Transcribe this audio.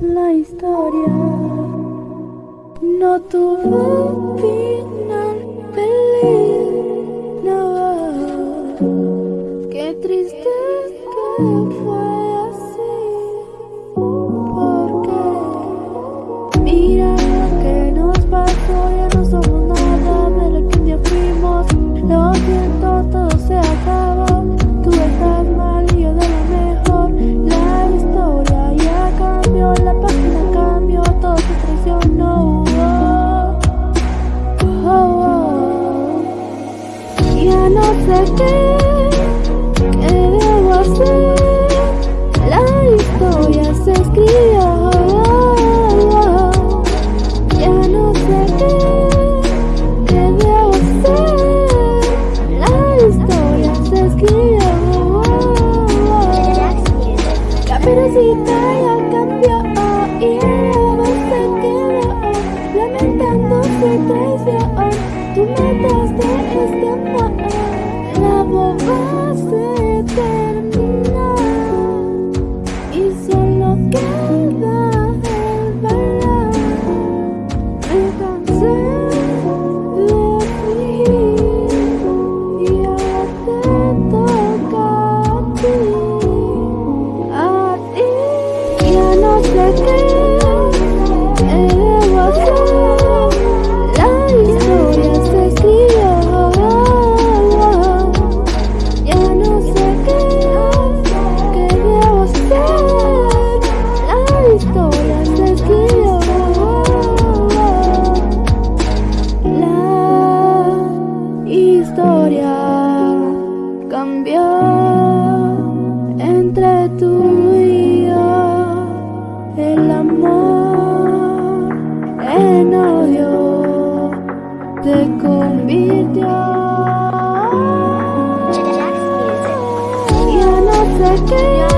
La historia. No tuvo final feliz. Qué triste. vida ya cambió y el lobo se quedó lamentando su traición. Oh, tú mataste este amor, la boba se terminó y solo quedó. Yesterday